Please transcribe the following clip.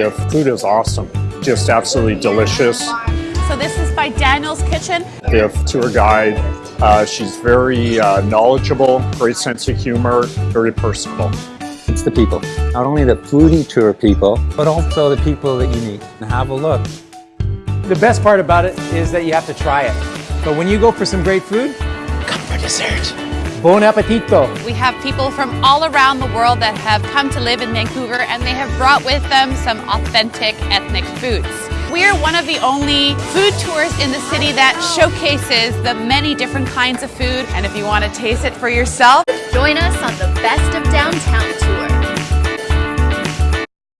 The food is awesome, just absolutely delicious. So this is by Daniel's Kitchen. The tour guide, uh, she's very uh, knowledgeable, great sense of humor, very personable. It's the people. Not only the foodie tour people, but also the people that you meet. And have a look. The best part about it is that you have to try it. But when you go for some great food, come for dessert. Bon appetito. We have people from all around the world that have come to live in Vancouver and they have brought with them some authentic ethnic foods. We're one of the only food tours in the city that showcases the many different kinds of food. And if you want to taste it for yourself, Join us on the